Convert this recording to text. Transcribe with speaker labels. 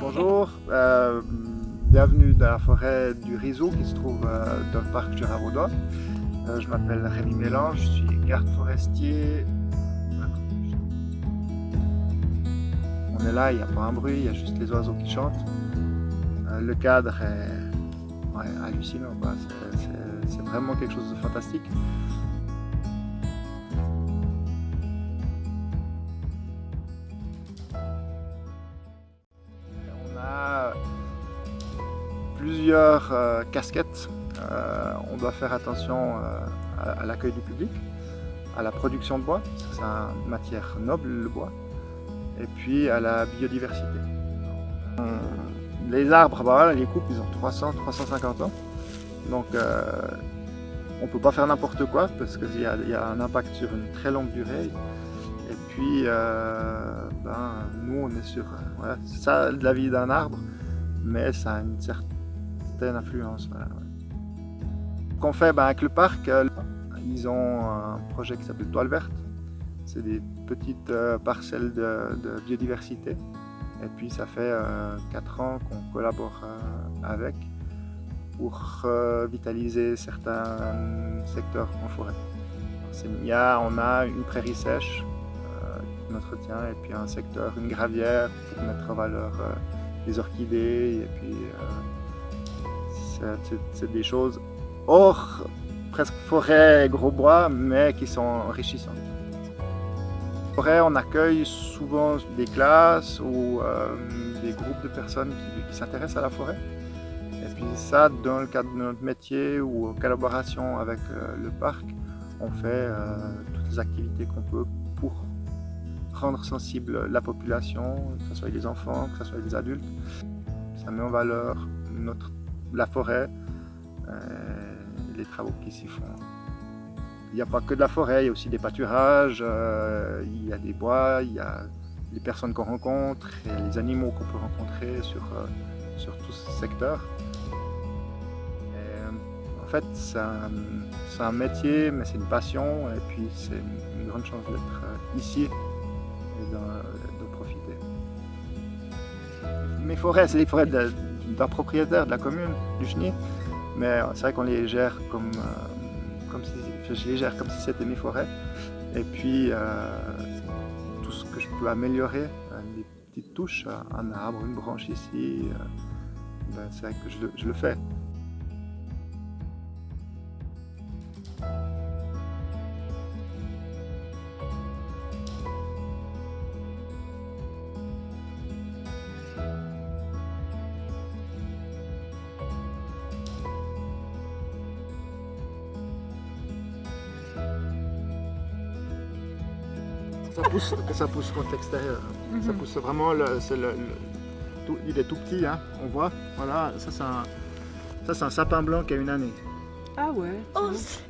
Speaker 1: Bonjour. Euh, bienvenue dans la forêt du Rizeau qui se trouve euh, dans le parc Juravaudois. Euh, je m'appelle Rémi Mélange, je suis garde forestier. On est là, il n'y a pas un bruit, il y a juste les oiseaux qui chantent. Euh, le cadre est ouais, hallucinant, c'est vraiment quelque chose de fantastique. On a plusieurs euh, casquettes. Euh, on doit faire attention euh, à, à l'accueil du public, à la production de bois, parce que c'est une matière noble le bois, et puis à la biodiversité. Les arbres, bah les coupes, ils ont 300-350 ans. Donc euh, on ne peut pas faire n'importe quoi parce qu'il y, a- un impact sur une très longue durée. Et puis, euh, ben, nous, on est sur euh, voilà, ça de la vie d'un arbre, mais ça a une certaine influence. Qu'on fait ben, avec le parc, ils ont un projet qui s'appelle Toile verte. C'est des petites parcelles de biodiversité. Et puis, ça fait 4 ans qu'on collabore euh, avec pour euh, vitaliser certains secteurs en forêt. On a une prairie sèche euh, qu'on entretient et puis un secteur, une gravière pour mettre en valeur euh, les orchidées et puis euh, c'est des choses hors presque forêt gros bois mais qui sont enrichissantes. On accueille souvent des classes ou euh, des groupes de personnes qui, s'intéressent à la forêt. Et puis ça, dans le cadre de notre métier ou en collaboration avec euh, le parc, on fait euh, toutes les activités qu'on peut pour rendre sensible la population, que ce soit les enfants, que ce soit les adultes. Ça met en valeur notre, la forêt, euh, les travaux qui s'y font. Il n'y a pas que de la forêt, il y a aussi des pâturages, euh, il y a des bois, il y a les personnes qu'on rencontre et les animaux qu'on peut rencontrer sur, euh, sur tout ce secteur. En fait, c'est un, métier, mais c'est une passion, et puis c'est une, grande chance d'être euh, ici et de profiter. Mes forêts, c'est les forêts d'un propriétaire de la commune, du Chenil, mais c'est vrai qu'on les gère comme, comme si, je comme si c'était mes forêts. Et puis, euh, tout ce que je peux améliorer, euh, des petites touches, euh, un arbre, une branche ici, ben, c'est vrai que je le fais. Ça pousse, ça pousse contre l'extérieur. Ça pousse vraiment, le, c'est le, le- tout- il est tout petit, hein, on voit. Voilà, ça c'est un, ça, c'est un sapin blanc qui a une année.
Speaker 2: Ah ouais.
Speaker 3: Oh, c'est-